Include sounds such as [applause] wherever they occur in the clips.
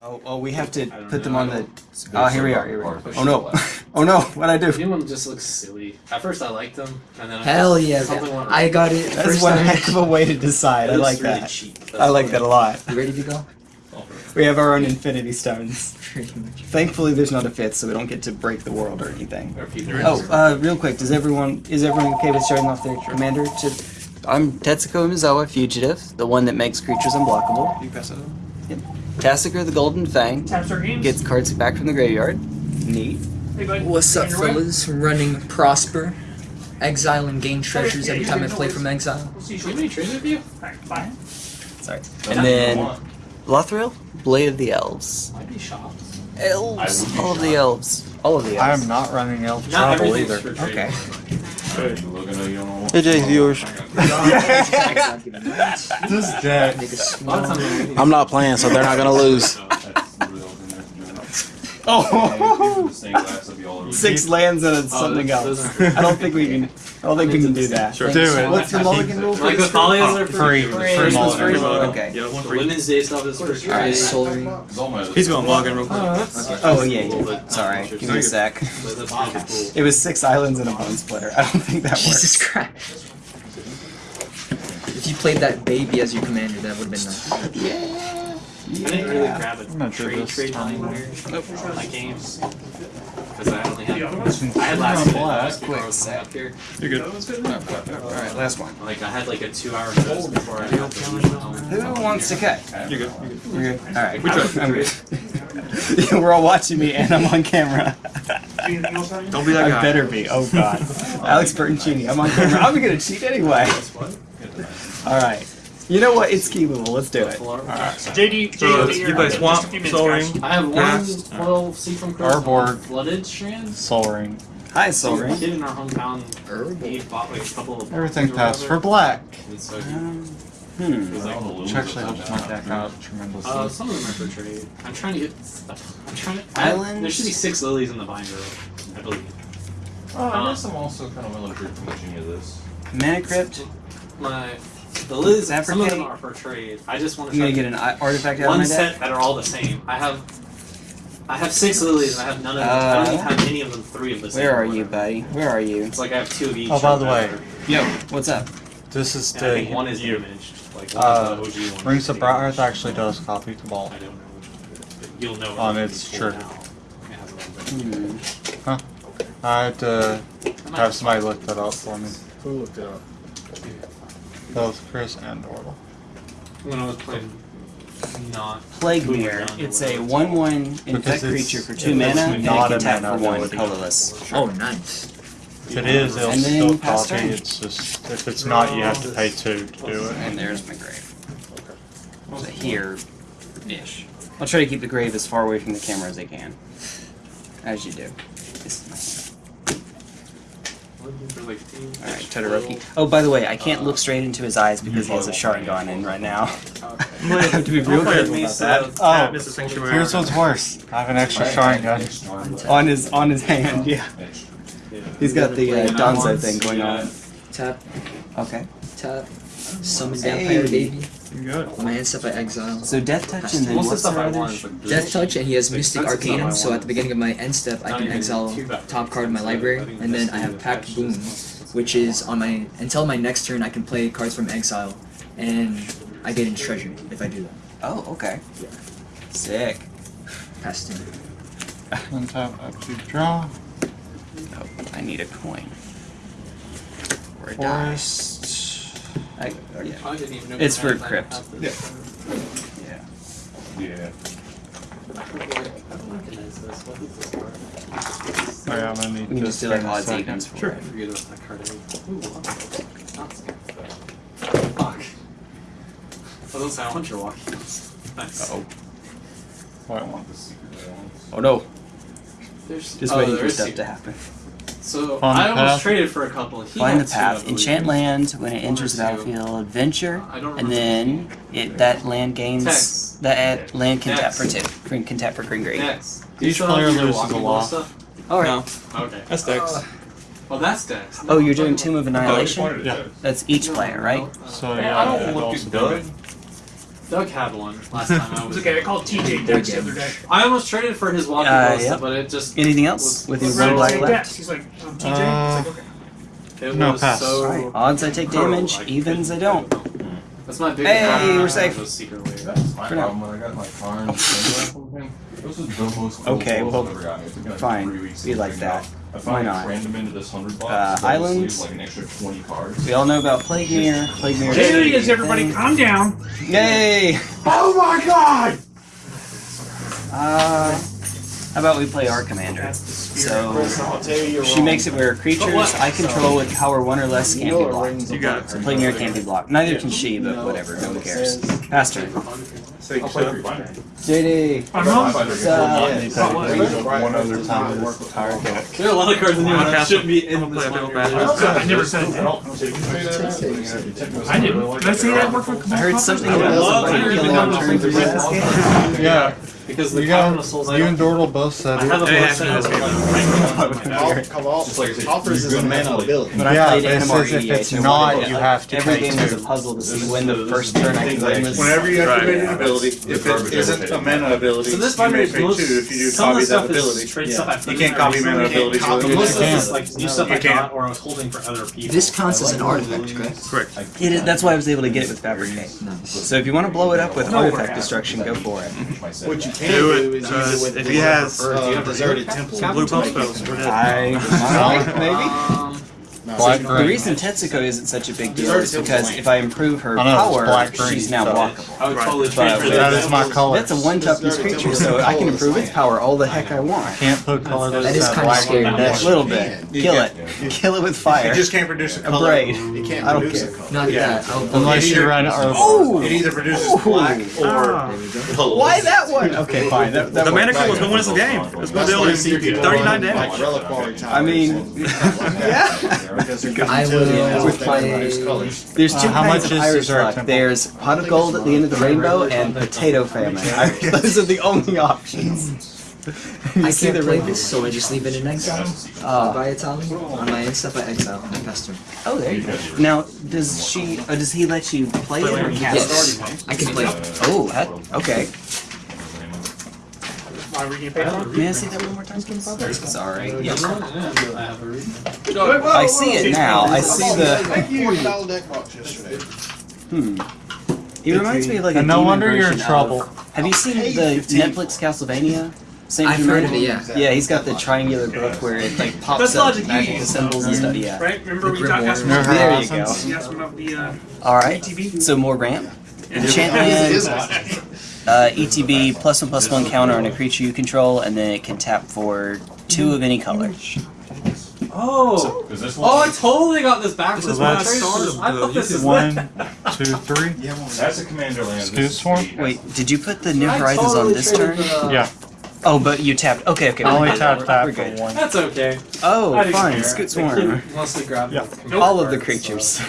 Oh, oh, we have to don't put them know, on the. don't- Oh, here we are. Here we are. Oh no! [laughs] oh no! What'd I do? New one just looks silly. At first I liked them, and then Hell I, yeah! I got it That's first one time. heck of a way to decide. I like really that. cheap. That's I like what- that a lot. You ready to go? We have our own Infinity Stones. [laughs] Thankfully, there's not a fifth, so we don't get to break the world or anything. Oh, uh, real quick, does everyone is everyone okay with starting off their commander? To I'm Tetsuko Umezawa, fugitive, the one that makes creatures unblockable. You pass it on? Yep. Tasigur, the Golden Fang, Taps our games. gets cards back from the graveyard. Neat. Hey. What's up, On your way? fellas? Running Prosper. Exile and gain treasures every time I play from exile. We'll see you Should shortly. we trade with you? Alright, bye. Sorry. And then Lathril, Blade of the Elves. I want. Might be shops. Elves. would be All of the elves. All of the I am not running Elf Not Travel everything's either. for trade. Okay. Hey Jay, viewers. This deck. Make a A lot small. of times I'm I'm not playing, so they're not gonna lose. Oh, six lands and it's Oh, something else. those I don't think we can. I don't think we can do that. Do it. What's the mulligan rule? Like the Thalias are Free. free. Free First one's mulligan. free. Okay. Yeah, one The. Women's Day stuff is for free. Alright, Soul He's going log in real quick. Oh, oh yeah, yeah. Sorry. Give me a sec. But that's pretty cool. [laughs] It was six islands and a Bonesplitter. I don't think that Jesus. Christ. If you played that baby as your commander, that would have been nice. I didn't really grab I'm gonna a do trade this trade time. anywhere for my games. Because I only The other had ones? I had last minute Black. notice before I was coming up here. You're good. Alright, last one. Like I had like a two hour notice before I had to leave home. Who wants to cut? You're good. You're good. We're good. Alright. We tried. I'm good. [laughs] Yeah, We're all watching me and I'm on camera. Anything else on you? Don't be that I guy. better be. Oh god. [laughs] Alex Burton cheating. I'm on camera. I'm gonna cheat anyway. Alright. You know what? It's keyable. Let's do it. JD, So JD, you you're play on. Swamp, Just a few minutes, Soul. Ring. I have one Cast. 12 Seafrom Curse Our on board. Flooded Strand. Sol Ring. Hi, Soul A Ring. kid in our hometown, he bought like a couple of Everything boxes passed for black. And so he- Um, hmm. he's like, Which actually helps my deck out tremendously. Uh, some of them are for trade. I'm trying to get stuff. I'm trying to. I, Islands? there should be six lilies in the binder, I believe. Oh, I guess I'm also kind of willing to from any of this. Mana Crypt. My the lilies, Is that for some of them are for trade. I just want to I'm try gonna get an artifact out of one my deck. set that are all the same. I have. I have six lilies and I have none of them. I don't Uh, even have any of them three of the same. Where are you, buddy? Where are you? It's like I have two of each. Oh, by or the way, whatever. Yo, what's up? This is And I think the one is imaged. Like one Uh, of the OG ones. Rings of imaged. Bright actually does copy the ball. I don't know which one but you'll know. On when its you pull it shirt. out. It has it on Hmm. I had to there. Have somebody look that up for me. Who looked it up? Both Chris and Orla. when I was playing not Plague Myr. It's a 1 1 Because infect creature for 2 mana, and it can a tap mana for 1 colorless. Oh, nice. If it is, it'll And still copy. turn. It's just if it's not, you have to pay two to do it. And there's my grave. So here ish. I'll try to keep the grave as far away from the camera as I can. As you do. This is my Alright, Todoroki. Oh, by the way, I can't look straight into his eyes because he has a Sharingan in right now. [laughs] I have to be real careful about that. Oh, Here's what's worse. I have an extra Sharingan. On his on his hand, yeah. He's got the uh, Danzo thing going on. Tap, Okay. tap. Summon Vampire Baby. Good. My hand stuff I exile. So Death Touch and then Most the what's the stuff I want sh- is Death Touch, and he has Like, Mystic that's the stuff I Arcanum, so at the beginning of my end step, I can exile top card in my library, and then I have the Pact Boon, which is on my until my next turn I can play cards from exile, and I get in treasure if I do that. Oh, okay. Yeah. Sick. Pass turn. Untap up to draw. Oh, I need a coin. Or a die. Forest. I, oh, yeah. I didn't even know It's for crypt. Yeah. Yeah. Yeah. I recognize this. What is this card? Oh yeah, I'm gonna need We can just do like odds evens for Sure. I it. forget about that card. Ooh, not Fuck. I was say I want your walkie. Nice. Oh. Wait, I want the secret. Oh no. There's Just oh, waiting there for stuff secret. to happen. So Find the I almost path. traded for a couple. He Find had the path. believe. Enchant land when it enters the One or two. battlefield. Adventure, and then it that land gains Text. that uh, land can tap for two. Green can tap for green green. Dex. Each player loses a ball All right. No, Okay. that's Dex. Oh. Well, that's Dex. Oh, you're doing Tomb of Annihilation. Yeah. That's each player, right? So yeah, I don't it'd look also at good. Doug had one last time I It's was. okay. I called TJ Dex the other day. I almost traded for his walkie Uh, post, yep. but it just Anything else with your Right, one black TJ left? He's like, um, TJ. Uh, He's like, okay. it No, was pass. so. Alright, odds I take damage, Like, evens I don't. That's my big Hey, problem. we're safe. That's my For now. problem when I got my car and the from him. This was the most cool Okay, well, I've ever gotten. It took me like fine. three weeks Be like figure it out. that. I Why finally not? crammed them into this hundred bucks. Uh, double sleeve, islands. like an extra twenty cards. We all know about Plague Myr. Plague Myr. There he is, everybody. Calm down. Yay! Oh my god! Uh, how about we play our commander? That's the spirit. So I'll tell you you're she makes it where creatures I control with power one or less can't know be blocked. rings You got it. So Plague Myr can't be blocked. Neither can she, but whatever. No one cares. Past turn. Say I'll play free binder. JD. I'm My home. binder It's, gets uh, one yeah, month. other time this target. There are a lot of cards in here that shouldn't be in I'll this play a one. bit of I never said I that. don't take it. I didn't. Did I say that worked for I heard something about love somebody to hear killing the on numbers turn from three. the Yeah, Because the you got of Souls, you and Dortle both said I have a it. Yeah, center. Just like I Offers is a good man of ability. When I Yeah, played but it says if it's not, you have to Every take game was a puzzle to see when the first turn I could win. Whenever you Right. activate an ability, if it isn't a mana ability, So this you binder may is pay two if you do copy that ability. is straight Yeah. stuff I You can't copy there. mana abilities copy- with. Most of this is like new stuff You I got or I was holding for other people. This counts as an artifact, correct? Correct. It is, that's why I was able to get it with Fabricate. Nice. So if you want to blow it up with artifact destruction, go for it. What you can Do do, it, is use it with if he has, uh, deserted temple. Blue pump spells. We're. I might, maybe. Uh, No, Black so- The reason Tetsuko isn't such a big deal is because if I improve her I know, power, black green, she's now so- blockable. I would totally But trade for That that. is my color. That's a one-top piece creature, so I can improve its power all the heck I want. I Can't put color That that's is that kinda black scary. A little bit. Kill it. Kill it with fire. You just can't produce a A braid. You can't I don't produce care. a color. Not Yeah. that. I'll, Unless you run it or Oh! It either produces black or Ah. Why that one? [laughs] Okay, fine. That, that The one. mana cool was no one in the game. It's That's why you see building people 39 damage. I mean, and stuff like that. [laughs] yeah. Because they're I utility will analysis, they play- colors. There's two Uh, how kinds much of is Irish Desert luck. There's pot of gold at the end of the rainbow and potato famine. [laughs] Those are the only options. I see can't the play rainbow? this, so I just leave it in exile. Ah. By Italian. On my end stuff, I exile. I pester. Oh, there you go. Now, does she? Uh, does he let you play it or cast Yes. I can play. Oh, that, okay. Why were you gonna pay for it? May I see that one more time, Sorry. Yeah, I have a reason. I see it now. I see the. Thank you. Deck box yesterday. Hmm. He reminds me of like a And no demon wonder you're in version trouble. of- have you seen the Netflix Castlevania? Saint I've heard of it, yeah. Yeah, he's got the triangular book where it like pops That's up logic you magical use. symbols and stuff. Yeah. Right? Remember we talked Grim asked Warrior. about, There you go. Horizons. about the uh, All right. ETB? So more ramp. Yeah. Enchantment, uh, ETB plus one plus one counter on a creature you control, and then it can tap for two of any color. Oh! Because this Oh, I totally got this backwards. So when I that's traded this. I thought this is One, two, three. Yeah, that's a commander land. Scoot This is swarm? Wait, did you put the New I Horizons totally on this turn? the- Yeah. Oh, but you tapped. Okay, okay. I only we're tapped We're- that for one. That's okay. Oh, I didn't Scute Swarm. mostly grabbed Yeah. All of the creatures.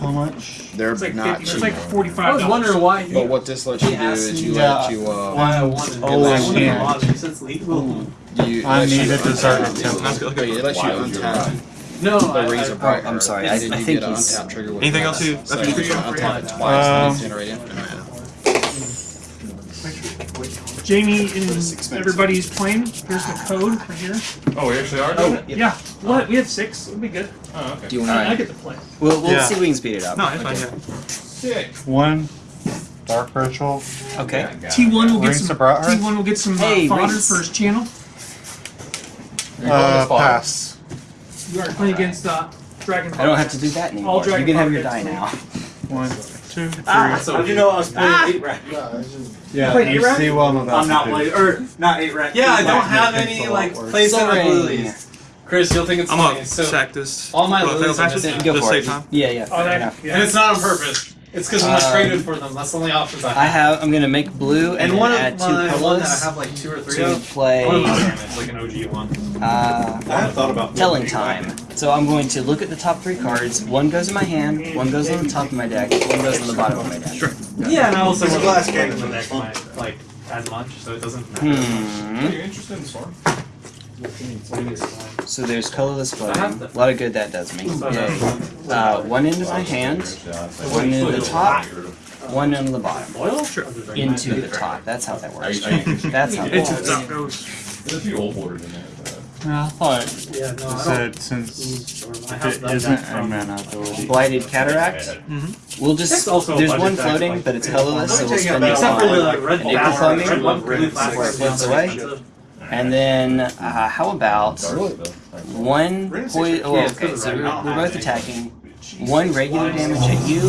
How much? They're It's like, not 50, it's cheap. like I was wondering why But what this lets you do is you Yeah. let you uh why I wanted Oh, it. I I wanted can't. a lot of since legal. you I lets need you a deserted untap- temple. No, it lets you Why would you untap No, the I, razor I, bright. I'm sorry, and I- then I think get an he's- untap trigger with Anything mana. else you- So you you untap it twice and Um, then generate infinite mana. Jamie and everybody's playing. Here's the code right here. Oh, we actually are doing it? Yeah. What? We have six. It'll be good. Oh, okay. Do you I, I get to play. We'll, we'll Yeah. see if we can speed it up. No, it's fine. Yeah. Sick. One. Dark ritual. Okay. Yeah. T1 will get Rings some. of T1 will get some uh, Hey, fodder rings. for his channel. You're going Uh, as far. pass. You are playing against uh, Dragon. I don't have to do that anymore. You Dragon can have your die now. One, two, three. That's How'd you know I was playing Ah! eight rack? Yeah, played you A-Rack? see what I'm about I'm not to do. playing, or not eight rack. Yeah, I don't have any like worse. place in the Sorry. lilies. Chris, you'll think it's I'm funny. gonna So sack this. all my Well, lilies are patches? missing. Go Just for save it. time. Yeah, yeah. Oh, fair that, yeah. and it's not on purpose. It's because when I Um, traded for them, that's the only options I have. I have. have. I'm gonna make blue and, And then one of add two my one that I colors have like two or three to of. play One of them damage, like an OG one. uh, I have thought about telling time. So I'm going to look at the top three cards. One goes in my hand. One goes on the top of my deck. One goes on the bottom of my deck. Sure. Yeah, and I also want glass to cannon the deck this like as much, so it doesn't matter. Hmm. Are you interested in Storm? So there's colorless I have flooding. A lot of good that does me. Yay. Uh, one into my hand. One into the top. one on the bottom Oil? into the top. That's how that works. [laughs] That's how. It's That works. it goes. There's a few old borders in there. but- Yeah, I thought Yeah, no, I said since I have it done isn't a mana ability. Blighted cataract. We'll just also there's one floating, like- but it's colorless, so we'll spend it Except for the on like red an bull nickel red one, before it floats away. And then uh, how about one poison? Oh, okay, so we're, we're both attacking. One regular damage at you,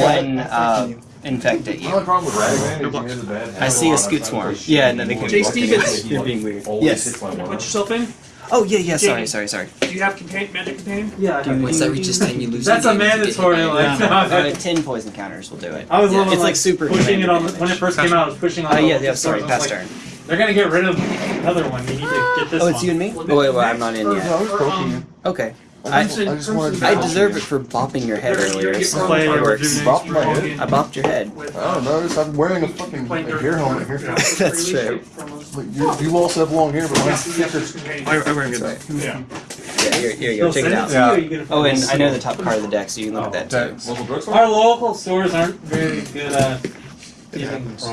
one uh, infect at you. only problem with Ragavan is he has a bad habit. I see a scute swarm. Yeah, no, they could Jay be Stevens. You're being weird. Yes. hits Put yourself in. Oh yeah, yeah. Sorry, sorry, sorry. Do you have contain magic contain? Yeah, I Once that reaches 10, you lose That's a game. if you get hit by mandatory, it. like- Uh, [laughs] ten poison counters will do it. I was Yeah, it's like super pushing it on the, when it first came out. I was pushing on. Oh the yeah, yeah. Sorry, stores. I was pass like, turn. They're gonna get rid of another one. You need to get this Oh, one. it's you and me. Oh wait, well, I'm not in yet. I was poking um, you. Okay. I, I, just wanted to I deserve it for bopping your head earlier. so Play it works. Bopped my head? I bopped your head. With, I don't notice. I'm wearing a fucking like, hair helmet here. [laughs] That's true. Like, you, you also have long hair, but mine's thicker. I, I wear good. That's. Yeah. Yeah, here, here you They'll. Check it it out. to you, you get it from Oh, and? I know the top card of the deck, so you can look at oh, that too. Local drugstore? Our local stores aren't very good at giving happens.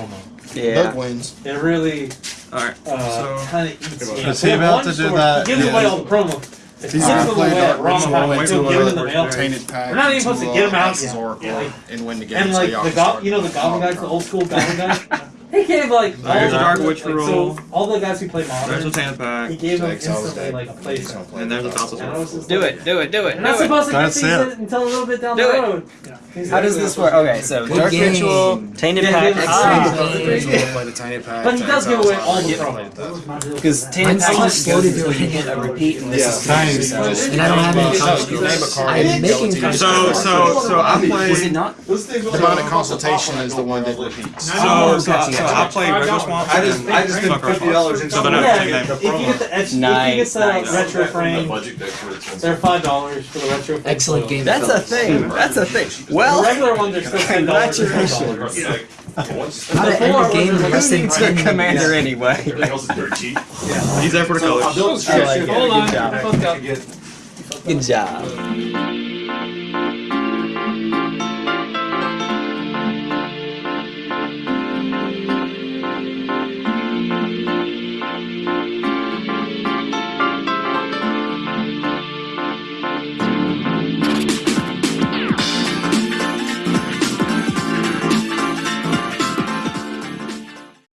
Promo. Doug Yeah. wins. It really Alright. uh, So- kind of eats. you. Is he have about to do store, that? He gives Yeah. away all the promo. If He's gives gonna play away that at wrong ritual time, into he'll give them in the a mail. tainted pact. We're not even supposed to into, get 'em uh, out Axe's yet. Oracle Yeah. and win the game. And so like y'all the can go- start you know the the goblin guys, the old school goblin guys. [laughs] He gave like all There's the, a Dark like, Witch so all the guys who play There's a modern. tan pack. He gave them instantly like a He's place. And there's a Thousand And I Do it, do it, do it, You're not supposed to get these until a little bit down Do the it. road. How does this work? Okay, so Good Dark game. Ritual, Tainted Yeah, Pack, yeah, ah, Excellent Play the tainted pact. But he does give away all the Yeah. promo. because Tainted Mine's Pack so just slow to until do you it. get a repeat, and this is Nice. so- And I don't have any So, comic you name a skills. card. I'm making go to- comic So, so, so I Was it play. not? Demonic consultation is the one that repeats. So, so, gotcha, so gotcha. I play River Swamp. I just, I just spent Sucker fifty Swamp. dollars in So they're something. not Yeah, the same if you get the edge, if you get the nice. retro frame, budget decks were expensive. they're five dollars for the retro. frame. Excellent game. That's a thing. That's a thing. The Well, regular ones are still ten dollars. Congratulations. It's like, once- How to end a game in less than it's 10 the commander minutes. anyway. Everything else is dirt cheap. He's there for the colors. Uh, built I. Hold Good job. on. Good job.